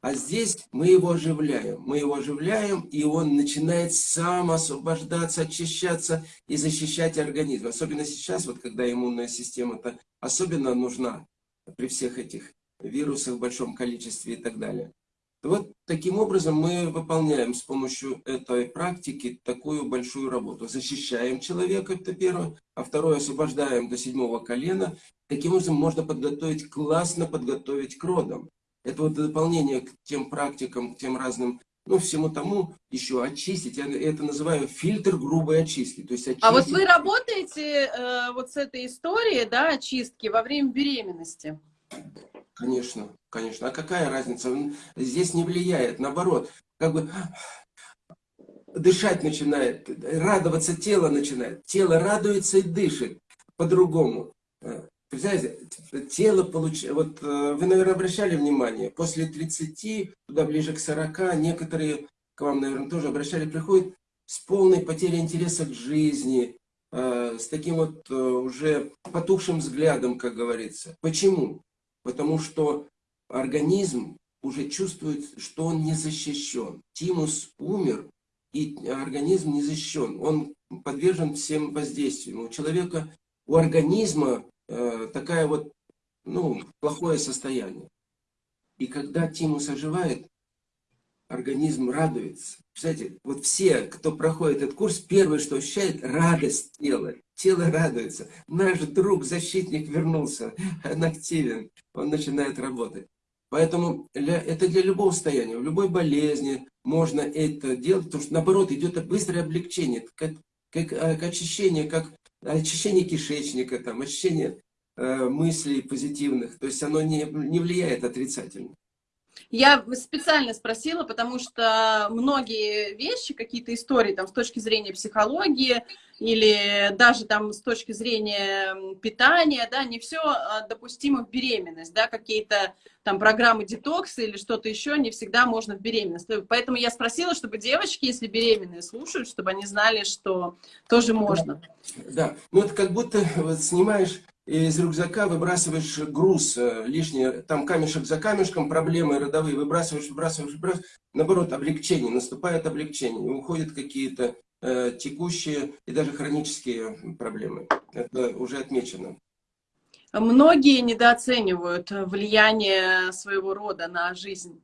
А здесь мы его оживляем. Мы его оживляем, и он начинает сам освобождаться, очищаться и защищать организм. Особенно сейчас, вот когда иммунная система-то особенно нужна при всех этих вирусах в большом количестве и так далее. Вот таким образом мы выполняем с помощью этой практики такую большую работу. Защищаем человека, это первое, а второе освобождаем до седьмого колена. Таким образом можно подготовить, классно подготовить к родам. Это вот дополнение к тем практикам, к тем разным, ну, всему тому еще очистить. Я это называю фильтр грубой очистки. То есть очистить... А вот вы работаете э, вот с этой историей, да, очистки во время беременности? Конечно, конечно. А какая разница? Здесь не влияет. Наоборот, как бы дышать начинает, радоваться тело начинает. Тело радуется и дышит по-другому. Представляете, тело получает... Вот э, вы, наверное, обращали внимание, после 30, туда ближе к 40, некоторые, к вам, наверное, тоже обращали, приходят с полной потерей интереса к жизни, э, с таким вот э, уже потухшим взглядом, как говорится. Почему? Потому что организм уже чувствует, что он не защищен. Тимус умер, и организм не защищен. Он подвержен всем воздействиям. У человека, у организма Э, такая вот, ну, плохое состояние. И когда тимус оживает, организм радуется. Кстати, вот все, кто проходит этот курс, первое, что ощущает, радость тела. Тело радуется. Наш друг, защитник вернулся, он активен, он начинает работать. Поэтому это для любого состояния, в любой болезни можно это делать, потому что наоборот идет быстрое облегчение, как, как, как очищение, как очищение кишечника, там, очищение э, мыслей позитивных. То есть оно не, не влияет отрицательно. Я специально спросила, потому что многие вещи, какие-то истории там с точки зрения психологии или даже там с точки зрения питания, да, не все а, допустимо в беременность, да, какие-то там программы детокса или что-то еще не всегда можно в беременность. Поэтому я спросила, чтобы девочки, если беременные слушают, чтобы они знали, что тоже можно. Да, ну это как будто вот, снимаешь из рюкзака выбрасываешь груз э, лишний, там камешек за камешком, проблемы родовые, выбрасываешь, выбрасываешь, выбрасываешь, наоборот, облегчение, наступает облегчение, уходят какие-то э, текущие и даже хронические проблемы. Это уже отмечено. Многие недооценивают влияние своего рода на жизнь.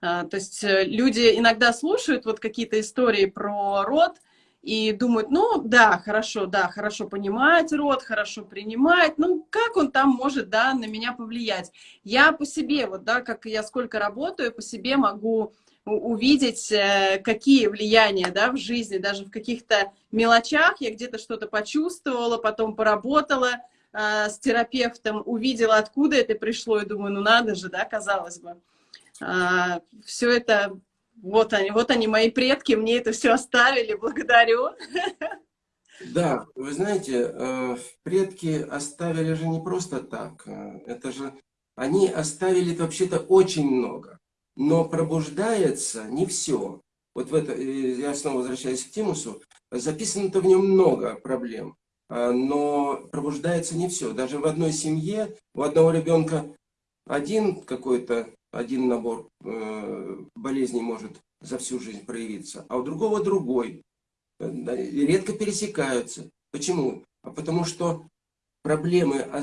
Э, то есть э, люди иногда слушают вот какие-то истории про род, и думают, ну, да, хорошо, да, хорошо понимать род, хорошо принимать, ну, как он там может, да, на меня повлиять? Я по себе, вот, да, как я сколько работаю, по себе могу увидеть, э, какие влияния да, в жизни, даже в каких-то мелочах. Я где-то что-то почувствовала, потом поработала э, с терапевтом, увидела, откуда это пришло, и думаю, ну надо же, да, казалось бы. Э, все это, вот они, вот они, мои предки, мне это все оставили, благодарю. Да, вы знаете, э, предки оставили же не просто так. Э, это же они оставили вообще-то очень много. Но пробуждается не все. Вот в это, я снова возвращаюсь к Тимусу, записано-то в нем много проблем, но пробуждается не все. Даже в одной семье у одного ребенка один какой-то, один набор болезней может за всю жизнь проявиться, а у другого другой редко пересекаются. Почему? А потому что проблемы а,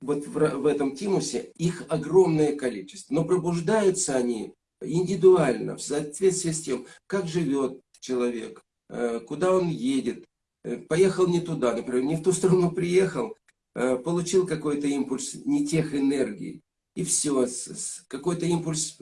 вот в, в этом тимусе, их огромное количество. Но пробуждаются они индивидуально, в соответствии с тем, как живет человек, э, куда он едет. Э, поехал не туда, например, не в ту сторону приехал, э, получил какой-то импульс не тех энергий. И все, какой-то импульс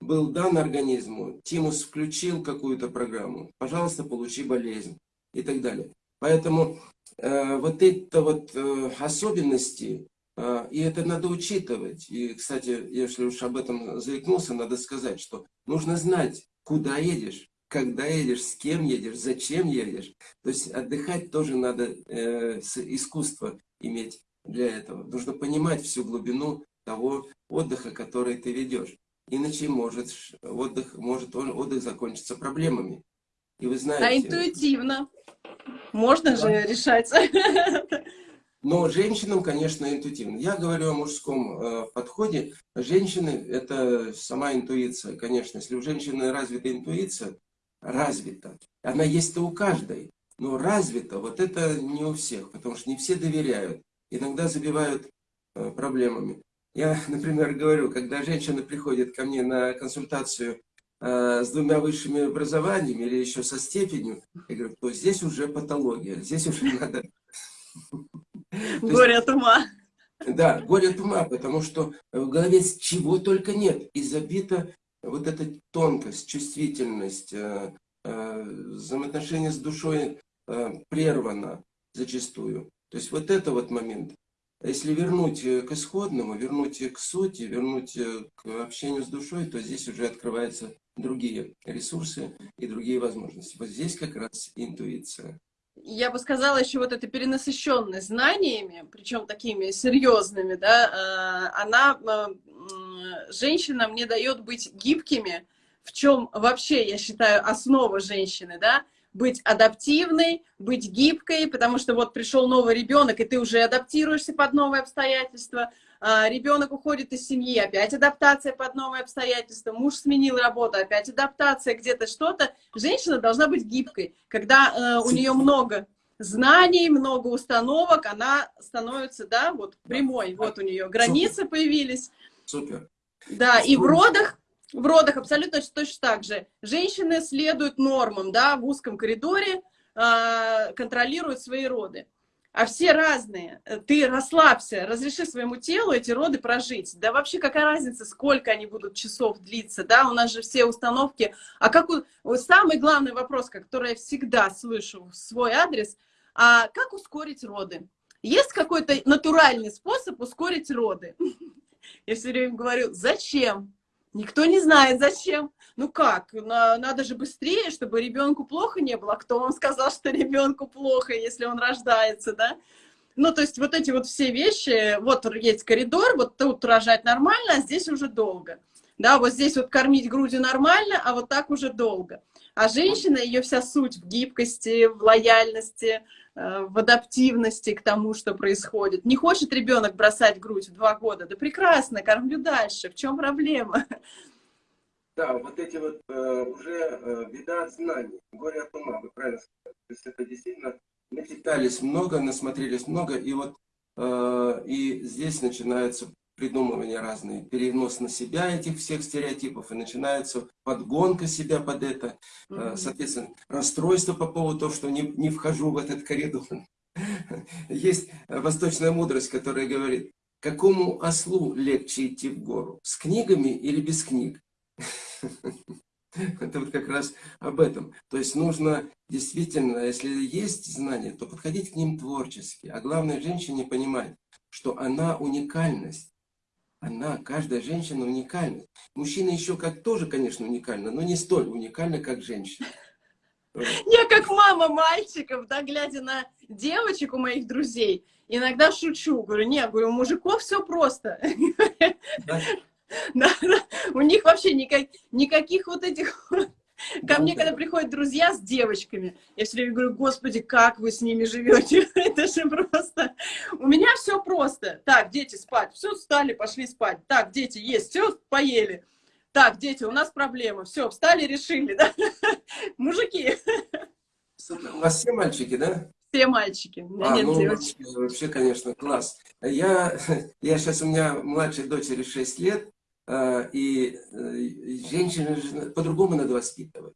был дан организму, тимус включил какую-то программу, пожалуйста, получи болезнь и так далее. Поэтому э, вот это вот э, особенности, э, и это надо учитывать. И, кстати, если уж об этом заикнулся, надо сказать, что нужно знать, куда едешь, когда едешь, с кем едешь, зачем едешь. То есть отдыхать тоже надо э, искусство иметь для этого. Нужно понимать всю глубину того отдыха, который ты ведешь. Иначе может отдых, может отдых закончиться проблемами. И вы знаете... А интуитивно. Можно да. же решать. Но женщинам, конечно, интуитивно. Я говорю о мужском э, подходе. Женщины – это сама интуиция, конечно. Если у женщины развита интуиция, развита. Она есть-то у каждой, но развита. Вот это не у всех, потому что не все доверяют. Иногда забивают э, проблемами. Я, например, говорю, когда женщина приходит ко мне на консультацию э, с двумя высшими образованиями или еще со степенью, я говорю, то здесь уже патология, здесь уже надо... Горе от ума. Да, горе от ума, потому что в голове чего только нет. И забита вот эта тонкость, чувствительность, э, э, взаимоотношения с душой э, прервано зачастую. То есть вот это вот момент. Если вернуть к исходному, вернуть к сути, вернуть к общению с душой, то здесь уже открываются другие ресурсы и другие возможности. Вот здесь как раз интуиция. Я бы сказала еще вот эта перенасыщенность знаниями, причем такими серьезными, да, она женщинам не дает быть гибкими, в чем вообще, я считаю, основа женщины, да, быть адаптивной, быть гибкой, потому что вот пришел новый ребенок, и ты уже адаптируешься под новые обстоятельства, а, ребенок уходит из семьи, опять адаптация под новые обстоятельства, муж сменил работу, опять адаптация, где-то что-то. Женщина должна быть гибкой. Когда э, у нее много знаний, много установок, она становится, да, вот прямой, вот у нее границы появились. Супер. Да, и в родах в родах абсолютно точно так же. Женщины следуют нормам, да, в узком коридоре, э, контролируют свои роды. А все разные. Ты расслабься, разреши своему телу эти роды прожить. Да вообще какая разница, сколько они будут часов длиться, да, у нас же все установки. А как у... самый главный вопрос, который я всегда слышу в свой адрес, а как ускорить роды? Есть какой-то натуральный способ ускорить роды? Я все время говорю, зачем? Никто не знает, зачем. Ну как, надо же быстрее, чтобы ребенку плохо не было. Кто вам сказал, что ребенку плохо, если он рождается, да? Ну, то есть вот эти вот все вещи, вот есть коридор, вот тут рожать нормально, а здесь уже долго. Да, вот здесь вот кормить грудью нормально, а вот так уже долго. А женщина, ее вся суть в гибкости, в лояльности, в адаптивности к тому, что происходит. Не хочет ребенок бросать грудь в два года? Да прекрасно, кормлю дальше. В чем проблема? Да, вот эти вот э, уже э, беда знаний, горе от ума, вы правильно сказали. То есть это действительно начитались много, насмотрелись много, и вот э, и здесь начинается придумывание разные, перенос на себя этих всех стереотипов, и начинается подгонка себя под это, mm -hmm. соответственно, расстройство по поводу того, что не, не вхожу в этот коридор. Есть восточная мудрость, которая говорит, какому ослу легче идти в гору, с книгами или без книг? Это вот как раз об этом. То есть нужно действительно, если есть знания, то подходить к ним творчески. А главное, женщине понимать, что она уникальность. Она, каждая женщина уникальна. Мужчина еще как тоже, конечно, уникальна, но не столь уникальна, как женщина. Я как мама мальчиков, да, глядя на девочек у моих друзей, иногда шучу, говорю, нет, говорю, у мужиков все просто. Да? Да, да. У них вообще никак, никаких вот этих... Ко мне, да. когда приходят друзья с девочками, я все время говорю, господи, как вы с ними живете? Это же просто... У меня все просто. Так, дети, спать. Все, встали, пошли спать. Так, дети, есть, все, поели. Так, дети, у нас проблема. Все, встали, решили, да? Мужики. У вас все мальчики, да? Все мальчики. У меня а, нет ну, девочек. Вообще, конечно, класс. Я, я сейчас, у меня младшей дочери 6 лет, и э, женщину по-другому надо воспитывать.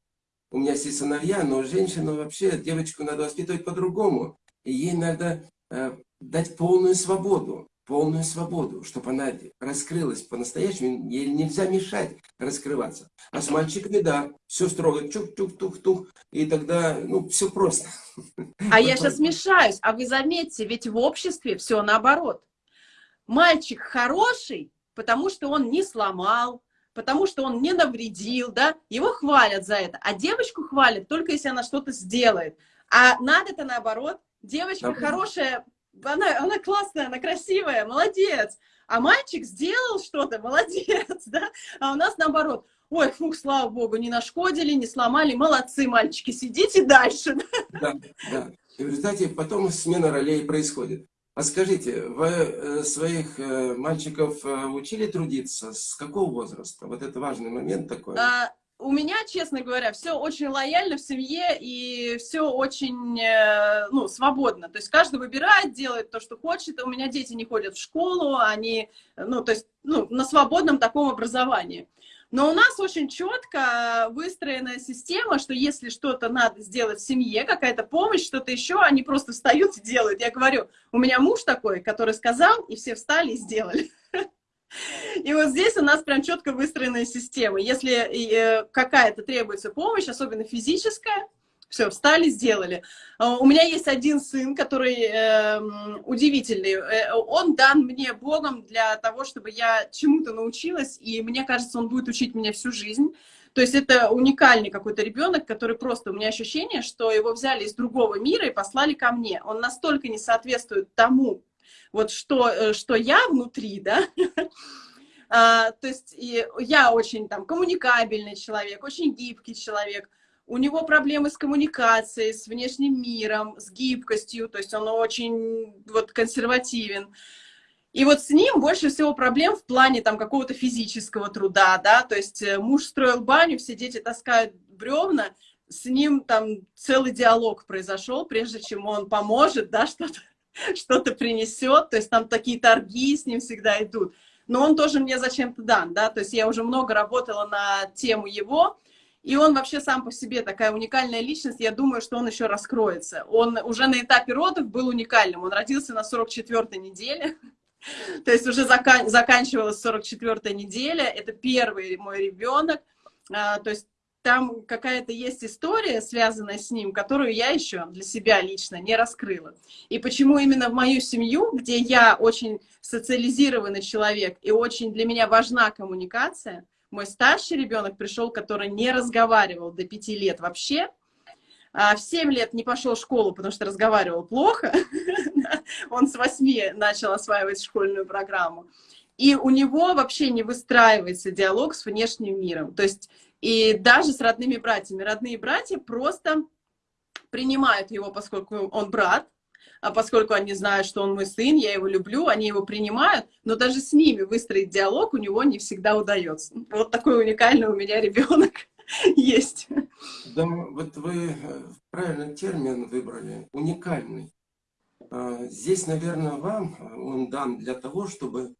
У меня есть сыновья, но женщину вообще, девочку надо воспитывать по-другому. И ей надо э, дать полную свободу полную свободу, чтобы она раскрылась по-настоящему. Ей нельзя мешать раскрываться. А с мальчиками, да, все строго, чук-чук-тух-тух, и тогда, ну, все просто. А я сейчас мешаюсь, а вы заметьте, ведь в обществе все наоборот. Мальчик хороший, потому что он не сломал, потому что он не навредил, да, его хвалят за это, а девочку хвалят только если она что-то сделает. А надо-то наоборот, девочка да. хорошая, она, она классная, она красивая, молодец. А мальчик сделал что-то, молодец, да? А у нас наоборот, ой, фух, слава богу, не нашкодили, не сломали, молодцы, мальчики, сидите дальше. Да, да. И в результате потом смена ролей происходит. А скажите, вы э, своих э, мальчиков э, учили трудиться? С какого возраста? Вот это важный момент такой. А, у меня, честно говоря, все очень лояльно в семье и все очень ну, свободно. То есть каждый выбирает, делает то, что хочет. У меня дети не ходят в школу, они ну, то есть, ну, на свободном таком образовании. Но у нас очень четко выстроенная система, что если что-то надо сделать в семье, какая-то помощь, что-то еще, они просто встают и делают. Я говорю, у меня муж такой, который сказал, и все встали и сделали. И вот здесь у нас прям четко выстроенная система. Если э, какая-то требуется помощь, особенно физическая, все, встали, сделали. А, у меня есть один сын, который э, удивительный. Он дан мне Богом для того, чтобы я чему-то научилась, и мне кажется, он будет учить меня всю жизнь. То есть это уникальный какой-то ребенок, который просто, у меня ощущение, что его взяли из другого мира и послали ко мне. Он настолько не соответствует тому, вот что, э, что я внутри, да, а, то есть и я очень там коммуникабельный человек, очень гибкий человек, у него проблемы с коммуникацией, с внешним миром, с гибкостью, то есть он очень вот консервативен. И вот с ним больше всего проблем в плане там какого-то физического труда, да, то есть э, муж строил баню, все дети таскают бревна, с ним там целый диалог произошел, прежде чем он поможет, да, что-то что-то принесет, то есть там такие торги с ним всегда идут. Но он тоже мне зачем-то дан, да, то есть я уже много работала на тему его, и он вообще сам по себе такая уникальная личность, я думаю, что он еще раскроется. Он уже на этапе родов был уникальным, он родился на 44-й неделе, то есть уже закан заканчивалась 44-я неделя, это первый мой ребенок, а, то есть там какая-то есть история, связанная с ним, которую я еще для себя лично не раскрыла. И почему именно в мою семью, где я очень социализированный человек и очень для меня важна коммуникация, мой старший ребенок пришел, который не разговаривал до пяти лет вообще, а в семь лет не пошел в школу, потому что разговаривал плохо. Он с восьми начал осваивать школьную программу. И у него вообще не выстраивается диалог с внешним миром. То есть и даже с родными братьями. Родные братья просто принимают его, поскольку он брат, поскольку они знают, что он мой сын, я его люблю, они его принимают, но даже с ними выстроить диалог у него не всегда удается. Вот такой уникальный у меня ребенок есть. Да, вот вы э, правильный термин выбрали, уникальный. А, здесь, наверное, вам он дан для того, чтобы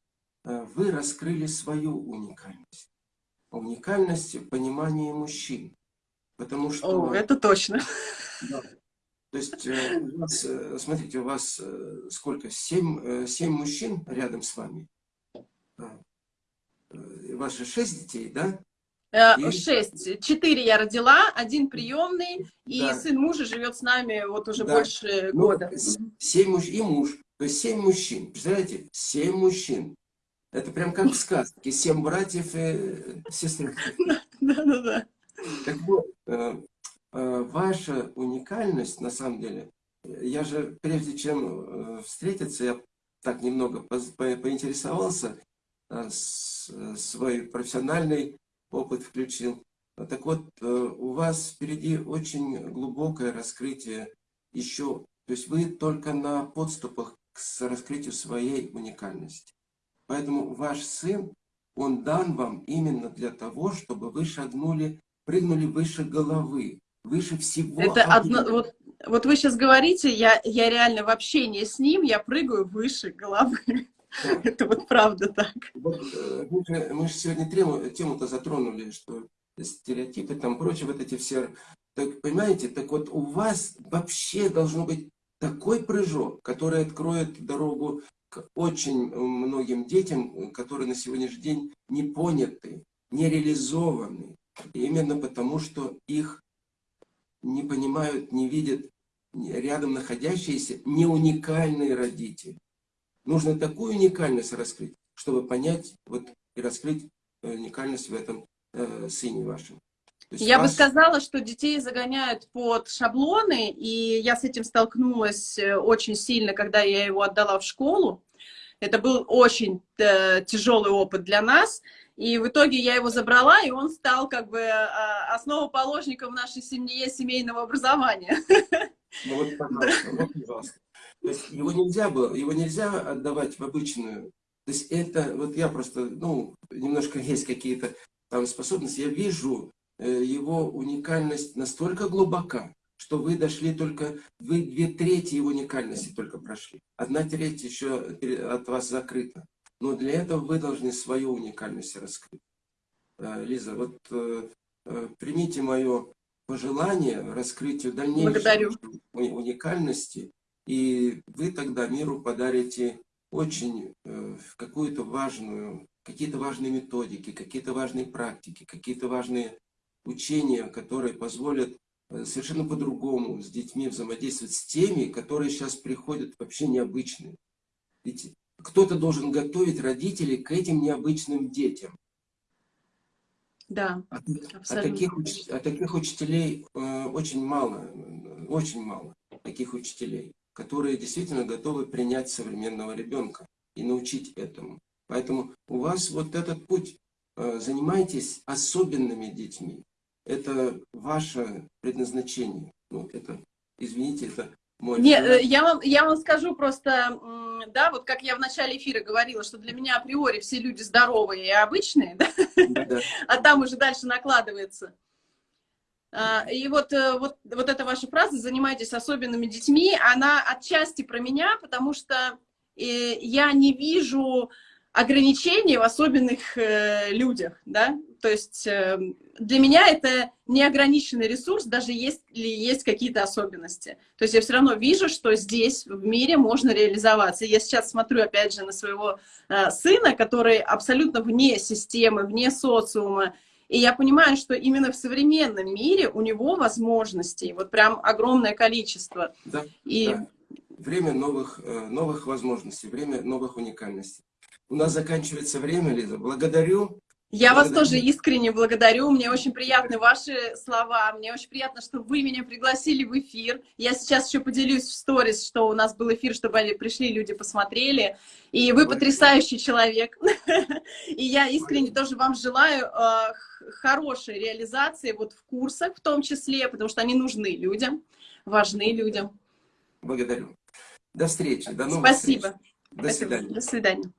э, вы раскрыли свою уникальность уникальность в понимании мужчин. Потому что... О, это точно. Да. То есть, э, у вас, э, смотрите, у вас э, сколько? Семь, семь мужчин рядом с вами. У вас же шесть детей, да? И... Шесть. Четыре я родила, один приемный, и да. сын мужа живет с нами вот уже да. больше ну, года. Семь муж и муж. То есть семь мужчин. Представляете? Семь мужчин. Это прям как в сказке. Семь братьев и сестры. Да-да-да. Так вот, э, э, ваша уникальность, на самом деле, я же, прежде чем встретиться, я так немного поинтересовался, свой профессиональный опыт включил. Так вот, э, у вас впереди очень глубокое раскрытие еще, то есть вы только на подступах к раскрытию своей уникальности. Поэтому ваш сын, он дан вам именно для того, чтобы вы шагнули, прыгнули выше головы, выше всего. Это одно, вот, вот вы сейчас говорите, я, я реально в общении с ним, я прыгаю выше головы. Это вот правда так. Вот, э, мы, же, мы же сегодня тему-то тему затронули, что стереотипы, там прочее, вот эти все... Так, понимаете, так вот у вас вообще должно быть такой прыжок, который откроет дорогу к очень многим детям, которые на сегодняшний день не поняты, не реализованы. Именно потому, что их не понимают, не видят рядом находящиеся не уникальные родители. Нужно такую уникальность раскрыть, чтобы понять вот, и раскрыть э, уникальность в этом э, сыне вашем. Я вас... бы сказала, что детей загоняют под шаблоны, и я с этим столкнулась э, очень сильно, когда я его отдала в школу. Это был очень э, тяжелый опыт для нас. И в итоге я его забрала, и он стал как бы э, основоположником в нашей семье семейного образования. Ну вот, пожалуйста, вот, его нельзя было, его нельзя отдавать в обычную. То есть это, вот я просто, ну, немножко есть какие-то там способности. Я вижу э, его уникальность настолько глубока, что вы дошли только, вы две трети его уникальности только прошли. Одна треть еще от вас закрыта. Но для этого вы должны свою уникальность раскрыть. Э, Лиза, вот э, примите мое пожелание раскрытию дальнейшей уникальности и вы тогда миру подарите очень э, какую-то важную, какие-то важные методики, какие-то важные практики, какие-то важные учения, которые позволят э, совершенно по-другому с детьми взаимодействовать с теми, которые сейчас приходят вообще необычные. Ведь кто-то должен готовить родителей к этим необычным детям. Да, а, а, таких, а таких учителей э, очень мало, очень мало таких учителей которые действительно готовы принять современного ребенка и научить этому. Поэтому у вас вот этот путь, э, занимайтесь особенными детьми. Это ваше предназначение. Ну, это, извините, это мой... Нет, э, я вам, я вам скажу просто, да, вот как я в начале эфира говорила, что для меня априори все люди здоровые и обычные, да? Да. а там уже дальше накладывается. А, и вот, э, вот, вот эта ваша фраза «занимайтесь особенными детьми», она отчасти про меня, потому что э, я не вижу ограничений в особенных э, людях, да, то есть для меня это неограниченный ресурс, даже если есть какие-то особенности. То есть я все равно вижу, что здесь, в мире, можно реализоваться. Я сейчас смотрю, опять же, на своего сына, который абсолютно вне системы, вне социума, и я понимаю, что именно в современном мире у него возможностей, вот прям огромное количество. Да, и... да. Время новых, э, новых возможностей, время новых уникальностей. У нас заканчивается время, Лиза. Благодарю. Я вас тоже искренне благодарю. Мне очень приятны ваши слова. Мне очень приятно, что вы меня пригласили в эфир. Я сейчас еще поделюсь в сторис, что у нас был эфир, чтобы пришли люди, посмотрели. И вы потрясающий человек. И я искренне тоже вам желаю э, хорошей реализации вот в курсах в том числе, потому что они нужны людям, важны людям. Благодарю. До встречи. До новых Спасибо. встреч. До свидания. До свидания.